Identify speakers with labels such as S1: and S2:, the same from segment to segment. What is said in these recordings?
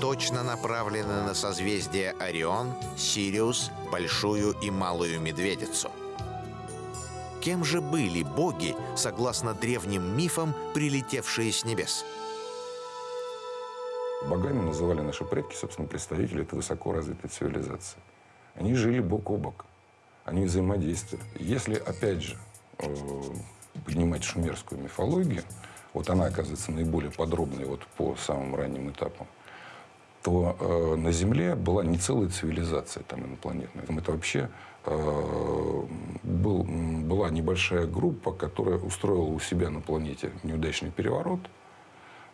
S1: точно направлены на созвездие Орион, Сириус, Большую и Малую Медведицу. Кем же были боги, согласно древним мифам, прилетевшие с небес?
S2: Богами называли наши предки, собственно, представители этой высоко развитой цивилизации. Они жили бок о бок, они взаимодействовали. Если, опять же, э, поднимать шумерскую мифологию, вот она оказывается наиболее подробной вот по самым ранним этапам, то э, на Земле была не целая цивилизация там инопланетная. Это вообще э, был, была небольшая группа, которая устроила у себя на планете неудачный переворот.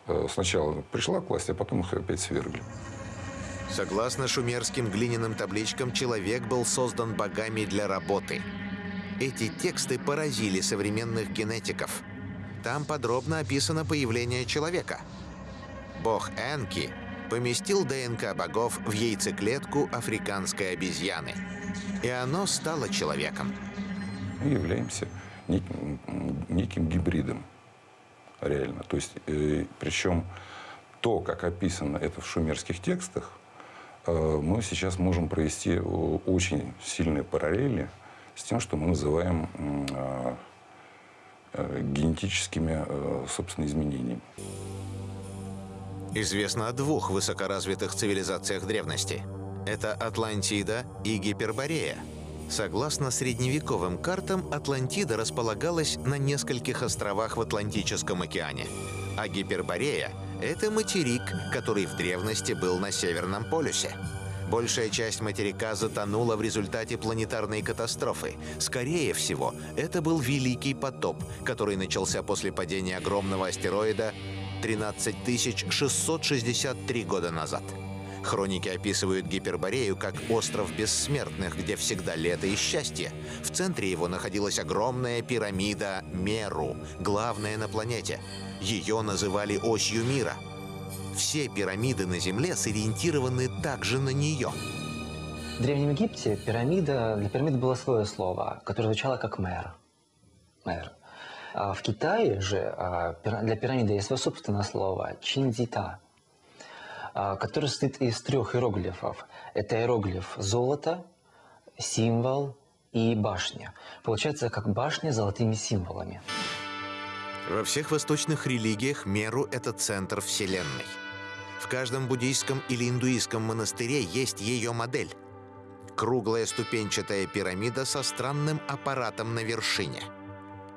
S2: Э, сначала пришла к власти, а потом их опять свергли.
S1: Согласно шумерским глиняным табличкам, человек был создан богами для работы. Эти тексты поразили современных генетиков. Там подробно описано появление человека. Бог Энки поместил ДНК богов в яйцеклетку африканской обезьяны. И оно стало человеком.
S2: Мы являемся неким, неким гибридом, реально. То есть, э, причем то, как описано это в шумерских текстах, э, мы сейчас можем провести очень сильные параллели с тем, что мы называем э, э, генетическими, э, собственно, изменениями.
S1: Известно о двух высокоразвитых цивилизациях древности. Это Атлантида и Гиперборея. Согласно средневековым картам, Атлантида располагалась на нескольких островах в Атлантическом океане. А Гиперборея — это материк, который в древности был на Северном полюсе. Большая часть материка затонула в результате планетарной катастрофы. Скорее всего, это был Великий потоп, который начался после падения огромного астероида 13 663 года назад. Хроники описывают Гиперборею как остров бессмертных, где всегда лето и счастье. В центре его находилась огромная пирамида Меру, главная на планете. Ее называли осью мира. Все пирамиды на Земле сориентированы также на нее.
S3: В Древнем Египте пирамида, для пирамиды было свое слово, которое звучало как мэр. Мэр. А в Китае же а, для пирамиды есть свое собственное слово – чинзита, а, которое состоит из трех иероглифов. Это иероглиф золото, символ и башня. Получается, как башня с золотыми символами.
S1: Во всех восточных религиях Меру – это центр Вселенной. В каждом буддийском или индуистском монастыре есть ее модель. Круглая ступенчатая пирамида со странным аппаратом на вершине –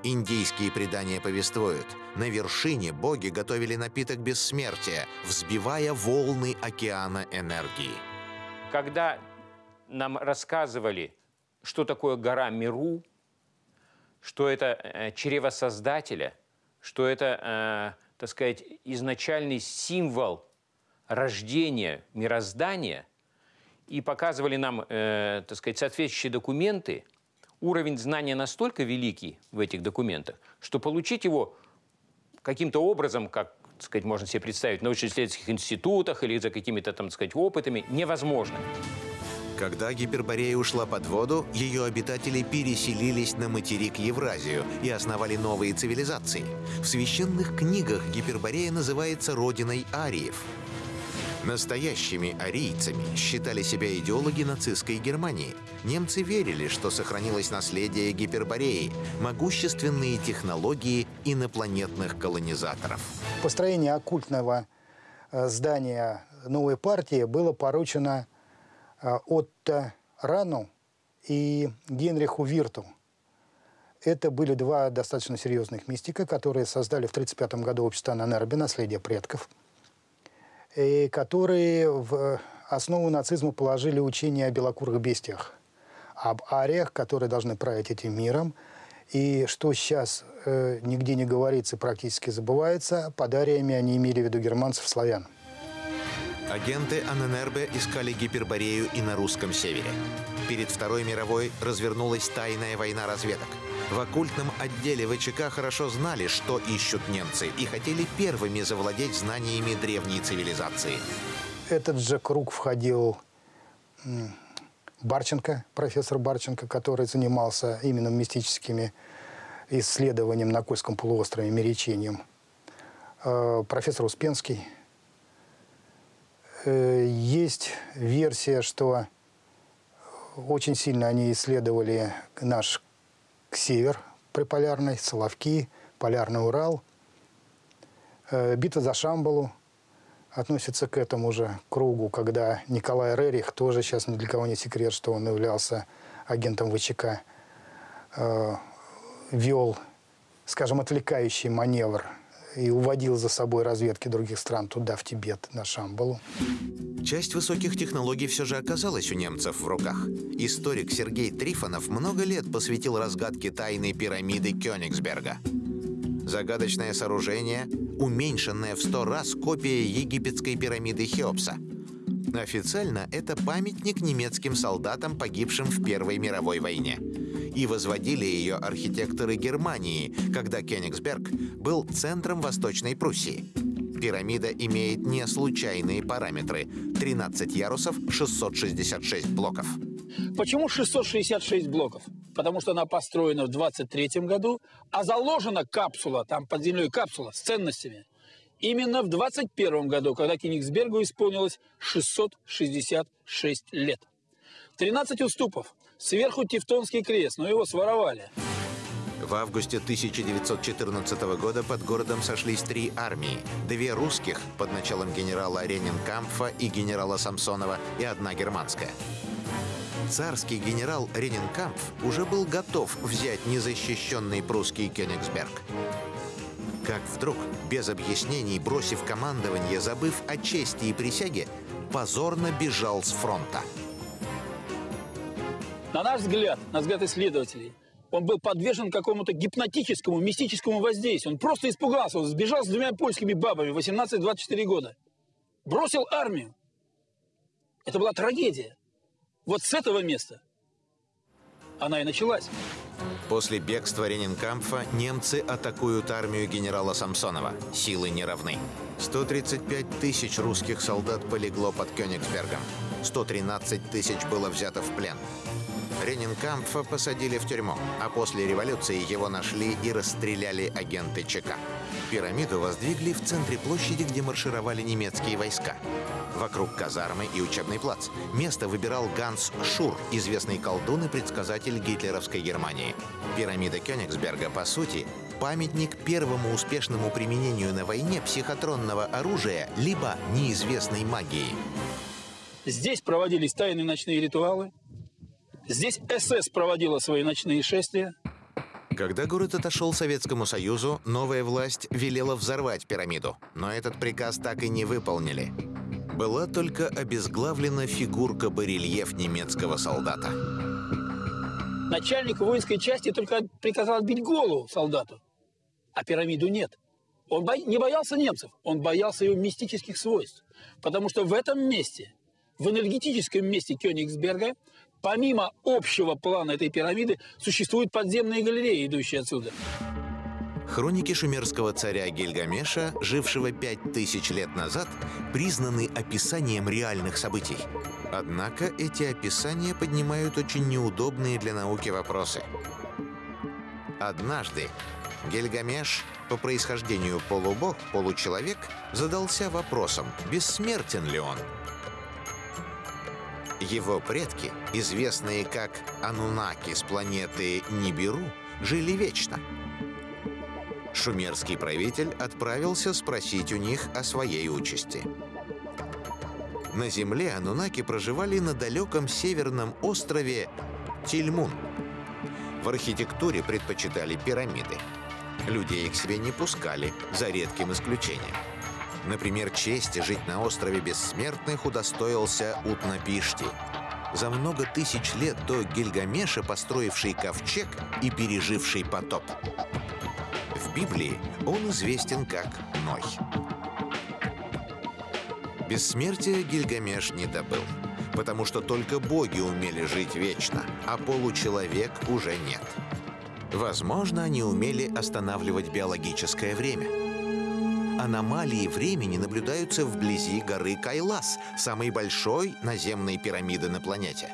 S1: Индийские предания повествуют, на вершине боги готовили напиток бессмертия, взбивая волны океана энергии.
S4: Когда нам рассказывали, что такое гора Миру, что это э, чрево Создателя, что это, э, так сказать, изначальный символ рождения мироздания, и показывали нам, э, так сказать, соответствующие документы – уровень знания настолько великий в этих документах, что получить его каким-то образом, как так сказать, можно себе представить, в научно-исследовательских институтах или за какими-то, там, так сказать, опытами, невозможно.
S1: Когда Гиперборея ушла под воду, ее обитатели переселились на материк Евразию и основали новые цивилизации. В священных книгах Гиперборея называется родиной ариев – Настоящими арийцами считали себя идеологи нацистской Германии. Немцы верили, что сохранилось наследие Гипербореи, могущественные технологии инопланетных колонизаторов.
S5: Построение оккультного э, здания новой партии было поручено э, Отто Рану и Генриху Вирту. Это были два достаточно серьезных мистика, которые создали в 1935 году общество Нанербе «Наследие предков» и которые в основу нацизма положили учение о белокурых бестиях, об ариях, которые должны править этим миром, и что сейчас э, нигде не говорится, практически забывается, под ариями они имели в виду германцев-славян.
S1: Агенты АННРБ искали Гиперборею и на русском севере. Перед Второй мировой развернулась тайная война разведок – в оккультном отделе ВЧК хорошо знали, что ищут немцы, и хотели первыми завладеть знаниями древней цивилизации.
S5: Этот же круг входил Барченко, профессор Барченко, который занимался именно мистическими исследованиями на Кольском полуострове, меречением. Э, профессор Успенский. Э, есть версия, что очень сильно они исследовали наш север приполярный, Соловки, Полярный Урал. Э, битва за Шамбалу относится к этому же кругу, когда Николай Рерих, тоже сейчас ни для кого не секрет, что он являлся агентом ВЧК, э, вел, скажем, отвлекающий маневр и уводил за собой разведки других стран туда, в Тибет, на Шамбалу.
S1: Часть высоких технологий все же оказалась у немцев в руках. Историк Сергей Трифонов много лет посвятил разгадке тайной пирамиды Кёнигсберга. Загадочное сооружение, уменьшенное в сто раз копия египетской пирамиды Хеопса. Официально это памятник немецким солдатам, погибшим в Первой мировой войне и возводили ее архитекторы Германии, когда Кёнигсберг был центром Восточной Пруссии. Пирамида имеет не случайные параметры – 13 ярусов, 666 блоков.
S6: Почему 666 блоков? Потому что она построена в 23 году, а заложена капсула, там под землей капсула с ценностями, именно в 21 году, когда Кенигсбергу исполнилось 666 лет. 13 уступов, Сверху Тевтонский крест, но его своровали.
S1: В августе 1914 года под городом сошлись три армии. Две русских под началом генерала Ренинкампфа и генерала Самсонова и одна германская. Царский генерал Ренинкампф уже был готов взять незащищенный прусский Кёнигсберг. Как вдруг, без объяснений, бросив командование, забыв о чести и присяге, позорно бежал с фронта.
S6: На наш взгляд, на взгляд исследователей, он был подвержен какому-то гипнотическому, мистическому воздействию. Он просто испугался, он сбежал с двумя польскими бабами 18-24 года. Бросил армию. Это была трагедия. Вот с этого места она и началась.
S1: После бегства Ренинкампфа немцы атакуют армию генерала Самсонова. Силы не равны. 135 тысяч русских солдат полегло под Кёнигсбергом. 113 тысяч было взято в плен. Ренинкампфа посадили в тюрьму, а после революции его нашли и расстреляли агенты ЧК. Пирамиду воздвигли в центре площади, где маршировали немецкие войска. Вокруг казармы и учебный плац. Место выбирал Ганс Шур, известный колдун и предсказатель гитлеровской Германии. Пирамида Кёнигсберга, по сути, памятник первому успешному применению на войне психотронного оружия либо неизвестной магии.
S6: Здесь проводились тайные ночные ритуалы, Здесь СС проводила свои ночные шествия.
S1: Когда город отошел Советскому Союзу, новая власть велела взорвать пирамиду, но этот приказ так и не выполнили. Была только обезглавлена фигурка-барельеф немецкого солдата.
S6: Начальник воинской части только приказал отбить голову солдату, а пирамиду нет. Он бо... не боялся немцев, он боялся его мистических свойств. Потому что в этом месте, в энергетическом месте Кёнигсберга, Помимо общего плана этой пирамиды, существуют подземные галереи, идущие отсюда.
S1: Хроники шумерского царя Гильгамеша, жившего пять тысяч лет назад, признаны описанием реальных событий. Однако эти описания поднимают очень неудобные для науки вопросы. Однажды Гильгамеш, по происхождению полубог, получеловек, задался вопросом, бессмертен ли он – его предки, известные как Анунаки с планеты Нибиру, жили вечно. Шумерский правитель отправился спросить у них о своей участи. На Земле Анунаки проживали на далеком северном острове Тильмун. В архитектуре предпочитали пирамиды. Людей к себе не пускали, за редким исключением. Например, чести жить на острове Бессмертных удостоился Утнапишти, за много тысяч лет до Гильгамеша построивший ковчег и переживший потоп. В Библии он известен как Ной. Бессмертие Гильгамеш не добыл, потому что только боги умели жить вечно, а получеловек уже нет. Возможно, они умели останавливать биологическое время – Аномалии времени наблюдаются вблизи горы Кайлас, самой большой наземной пирамиды на планете.